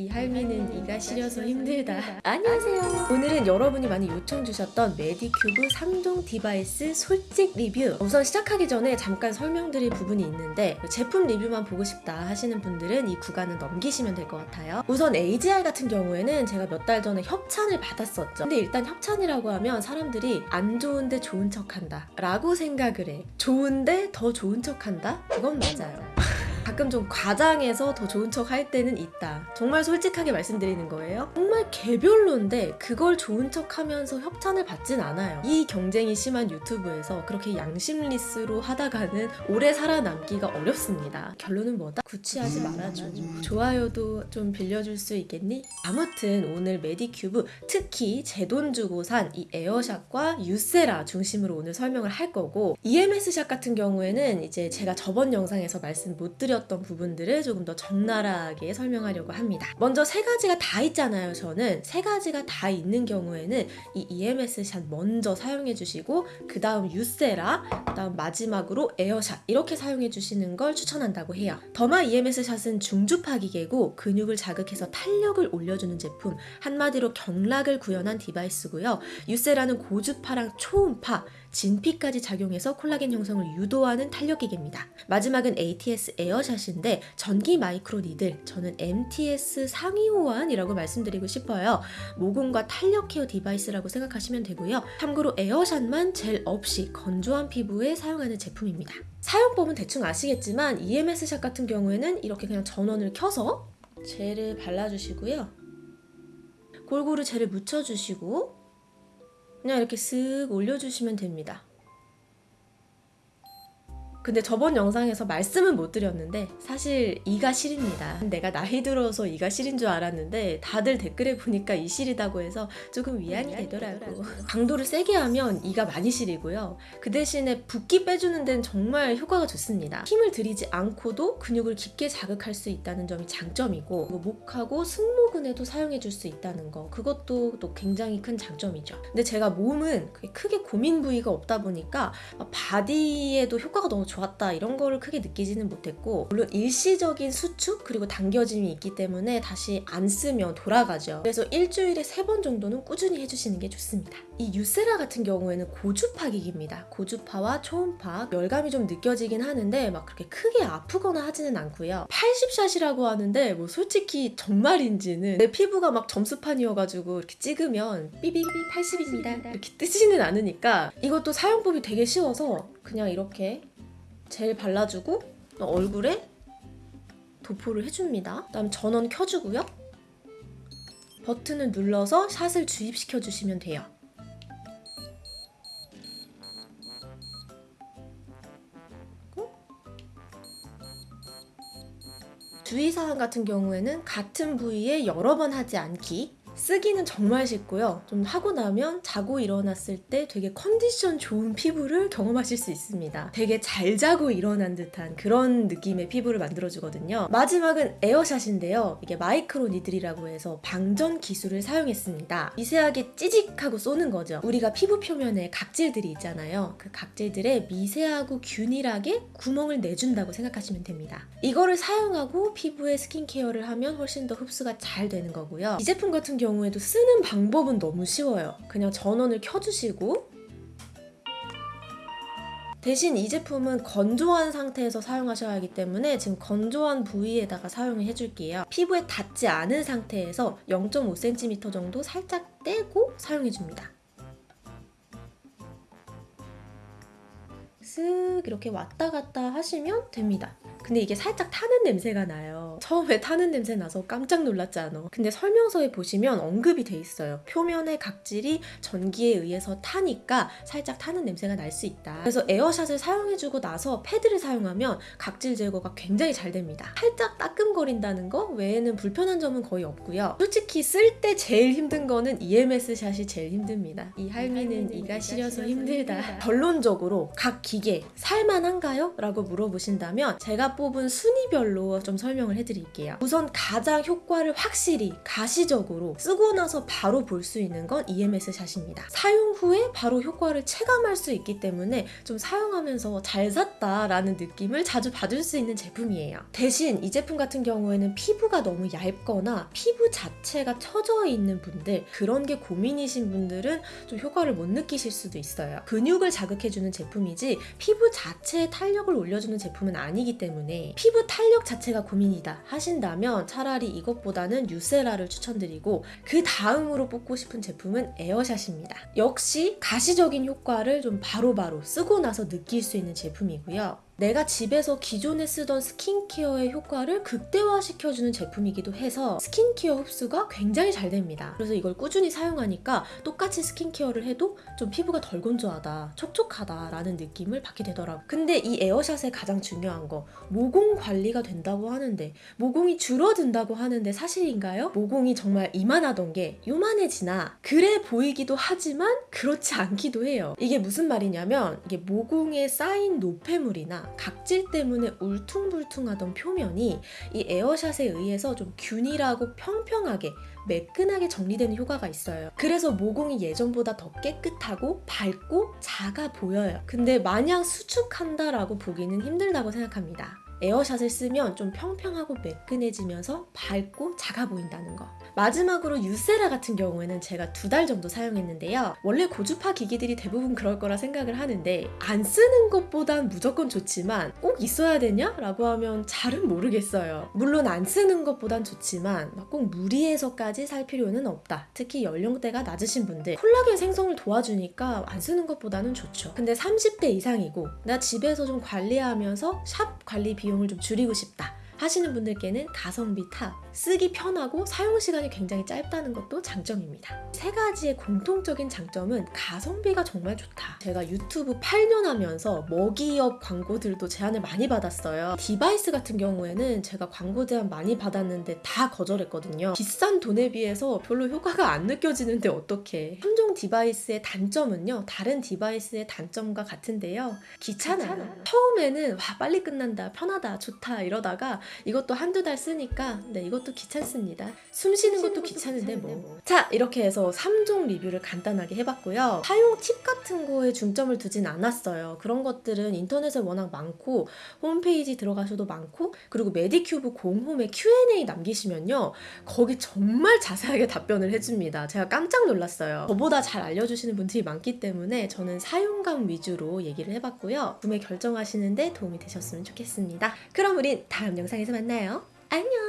이 할미는 이가 시려서 힘들다. 안녕하세요. 오늘은 여러분이 많이 요청 주셨던 메디큐브 3종 device 솔직 리뷰. 우선 시작하기 전에 잠깐 설명드릴 부분이 있는데 제품 리뷰만 보고 싶다 하시는 분들은 이 구간은 넘기시면 될 것 같아요. 우선 AGE-R 같은 경우에는 제가 몇 달 전에 협찬을 받았었죠. 근데 일단 협찬이라고 하면 사람들이 안 좋은데 좋은 척한다 라고 생각을 해. 좋은데 더 좋은 척한다? 그건 맞아요. 가끔 좀 과장해서 더 좋은 척 할 때는 있다. 정말 솔직하게 말씀드리는 거예요. 정말 개별로인데 그걸 좋은 척 하면서 협찬을 받진 않아요. 이 경쟁이 심한 유튜브에서 그렇게 양심less로 하다가는 오래 살아남기가 어렵습니다. 결론은 뭐다? 구취하지 말아줘. 좋아요도 좀 빌려줄 수 있겠니? 아무튼 오늘 메디큐브 특히 제 돈 주고 산 이 에어샷과 유세라 중심으로 오늘 설명을 할 거고 EMS샷 같은 경우에는 이제 제가 저번 영상에서 말씀 못 드렸 던 부분들을 조금 더 적나라하게 설명하려고 합니다. 먼저 세 가지가 다 있잖아요. 저는 세 가지가 다 있는 경우에는 이 EMS샷 먼저 사용해 주시고 그 다음 유세라 그 다음 마지막으로 에어샷 이렇게 사용해 주시는 걸 추천한다고 해요. 더마 EMS샷은 중주파 기계고 근육을 자극해서 탄력을 올려주는 제품 한마디로 경락을 구현한 device고요. 유세라는 고주파랑 초음파, 진피까지 작용해서 콜라겐 형성을 유도하는 탄력 기계입니다. 마지막은 ATS 에어샷 인데 전기 micro needle 저는 MTS 상위 호환이라고 말씀드리고 싶어요. 모공과 탄력 care device라고 생각하시면 되고요. 참고로 에어샷만 젤 없이 건조한 피부에 사용하는 제품입니다. 사용법은 대충 아시겠지만 EMS샷 같은 경우에는 이렇게 그냥 전원을 켜서 젤을 발라주시고요. 골고루 젤을 묻혀주시고 그냥 이렇게 쓱 올려주시면 됩니다. 근데 저번 영상에서 말씀은 못 드렸는데 사실 이가 시립니다. 내가 나이 들어서 이가 시린 줄 알았는데 다들 댓글에 보니까 이 시리다고 해서 조금 위안이 되더라고. 강도를 세게 하면 이가 많이 시리고요. 그 대신에 붓기 빼주는 데는 정말 효과가 좋습니다. 힘을 들이지 않고도 근육을 깊게 자극할 수 있다는 점이 장점이고 뭐 목하고 승모근에도 사용해 줄 수 있다는 거 그것도 또 굉장히 큰 장점이죠. 근데 제가 몸은 크게 고민 부위가 없다 보니까 바디에도 효과가 너무 좋 았다 이런 거를 크게 느끼지는 못했고 물론 일시적인 수축 그리고 당겨짐이 있기 때문에 다시 안 쓰면 돌아가죠. 그래서 일주일에 세 번 정도는 꾸준히 해주시는 게 좋습니다. 이 유세라 같은 경우에는 고주파 기기입니다. 고주파와 초음파 열감이 좀 느껴지긴 하는데 막 그렇게 크게 아프거나 하지는 않고요. 80샷이라고 하는데 뭐 솔직히 정말인지는 내 피부가 막 점수판이어가지고 이렇게 찍으면 삐비비 80입니다 이렇게 뜨지는 않으니까 이것도 사용법이 되게 쉬워서 그냥 이렇게 젤 발라주고 얼굴에 도포를 해줍니다. 그다음 전원 켜주고요. 버튼을 눌러서 샷을 주입시켜 주시면 돼요. 주의사항 같은 경우에는 같은 부위에 여러 번 하지 않기 쓰기는 정말 쉽고요. 좀 하고 나면 자고 일어났을 때 되게 컨디션 좋은 피부를 경험하실 수 있습니다. 되게 잘 자고 일어난 듯한 그런 느낌의 피부를 만들어주거든요. 마지막은 에어샷인데요. 이게 마이크로 니들이라고 해서 방전 기술을 사용했습니다. 미세하게 찌직하고 쏘는 거죠. 우리가 피부 표면에 각질들이 있잖아요. 그 각질들에 미세하고 균일하게 구멍을 내준다고 생각하시면 됩니다. 이거를 사용하고 피부에 스킨케어를 하면 훨씬 더 흡수가 잘 되는 거고요. 이 제품 같은 경우 경우에도 쓰는 방법은 너무 쉬워요. 그냥 전원을 켜주시고 대신 이 제품은 건조한 상태에서 사용하셔야 하기 때문에 지금 건조한 부위에다가 사용을 해줄게요. 피부에 닿지 않은 상태에서 0.5cm 정도 살짝 떼고 사용해줍니다. 쓱 이렇게 왔다 갔다 하시면 됩니다. 근데 이게 살짝 타는 냄새가 나요. 처음에 타는 냄새 나서 깜짝 놀랐잖아. 근데 설명서에 보시면 언급이 돼 있어요. 표면의 각질이 전기에 의해서 타니까 살짝 타는 냄새가 날 수 있다. 그래서 에어샷을 사용해주고 나서 패드를 사용하면 각질 제거가 굉장히 잘 됩니다. 살짝 따끔거린다는 거 외에는 불편한 점은 거의 없고요. 솔직히 쓸 때 제일 힘든 거는 EMS 샷이 제일 힘듭니다. 이 할미는 이가 시려서 힘들다. 결론적으로 각 기계 살만한가요? 라고 물어보신다면 제가 뽑은 순위별로 좀 설명을 해드릴게요. 우선 가장 효과를 확실히 가시적으로 쓰고 나서 바로 볼 수 있는 건 EMS 샷입니다. 사용 후에 바로 효과를 체감할 수 있기 때문에 좀 사용하면서 잘 샀다라는 느낌을 자주 받을 수 있는 제품이에요. 대신 이 제품 같은 경우에는 피부가 너무 얇거나 피부 자체가 처져 있는 분들 그런 게 고민이신 분들은 좀 효과를 못 느끼실 수도 있어요. 근육을 자극해주는 제품이지 피부 자체에 탄력을 올려주는 제품은 아니기 때문에 피부 탄력 자체가 고민이다 하신다면 차라리 이것보다는 유세라를 추천드리고 그 다음으로 뽑고 싶은 제품은 에어샷입니다. 역시 가시적인 효과를 좀 바로바로 쓰고 나서 느낄 수 있는 제품이고요. 내가 집에서 기존에 쓰던 스킨케어의 효과를 극대화시켜주는 제품이기도 해서 스킨케어 흡수가 굉장히 잘 됩니다. 그래서 이걸 꾸준히 사용하니까 똑같이 스킨케어를 해도 좀 피부가 덜 건조하다, 촉촉하다라는 느낌을 받게 되더라고요. 근데 이 에어샷의 가장 중요한 거 모공 관리가 된다고 하는데 모공이 줄어든다고 하는데 사실인가요? 모공이 정말 이만하던 게 요만해지나 그래 보이기도 하지만 그렇지 않기도 해요. 이게 무슨 말이냐면 이게 모공에 쌓인 노폐물이나 각질 때문에 울퉁불퉁하던 표면이 이 에어샷에 의해서 좀 균일하고 평평하게 매끈하게 정리되는 효과가 있어요. 그래서 모공이 예전보다 더 깨끗하고 밝고 작아 보여요. 근데 마냥 수축한다라고 보기는 힘들다고 생각합니다. 에어샷을 쓰면 좀 평평하고 매끈해지면서 밝고 작아 보인다는 거. 마지막으로 유세라 같은 경우에는 제가 두 달 정도 사용했는데요. 원래 고주파 기기들이 대부분 그럴 거라 생각을 하는데 안 쓰는 것보단 무조건 좋지만 꼭 있어야 되냐? 라고 하면 잘은 모르겠어요. 물론 안 쓰는 것보단 좋지만 막꼭 무리해서까지 살 필요는 없다. 특히 연령대가 낮으신 분들 콜라겐 생성을 도와주니까 안 쓰는 것보다는 좋죠. 근데 30대 이상이고 나 집에서 좀 관리하면서 샵 관리 비용 을 좀 줄이고 싶다. 하시는 분들께는 가성비 탑 쓰기 편하고 사용 시간이 굉장히 짧다는 것도 장점입니다. 세 가지의 공통적인 장점은 가성비가 정말 좋다. 제가 유튜브 8년 하면서 메이크업 광고들도 제안을 많이 받았어요. device 같은 경우에는 제가 광고 제안 많이 받았는데 다 거절했거든요. 비싼 돈에 비해서 별로 효과가 안 느껴지는데 어떻게? 3종 device의 단점은요. 다른 device의 단점과 같은데요. 귀찮아요. 처음에는 와 빨리 끝난다, 편하다, 좋다 이러다가 이것도 한두 달 쓰니까 네 이것도 귀찮습니다. 숨 쉬는 것도 귀찮은데 뭐. 자 이렇게 해서 3종 리뷰를 간단하게 해봤고요. 사용 팁 같은 거에 중점을 두진 않았어요. 그런 것들은 인터넷에 워낙 많고 홈페이지 들어가셔도 많고 그리고 메디큐브 공홈에 Q&A 남기시면요. 거기 정말 자세하게 답변을 해줍니다. 제가 깜짝 놀랐어요. 저보다 잘 알려주시는 분들이 많기 때문에 저는 사용감 위주로 얘기를 해봤고요. 구매 결정하시는데 도움이 되셨으면 좋겠습니다. 그럼 우린 다음 영상에서 만나요. 안녕!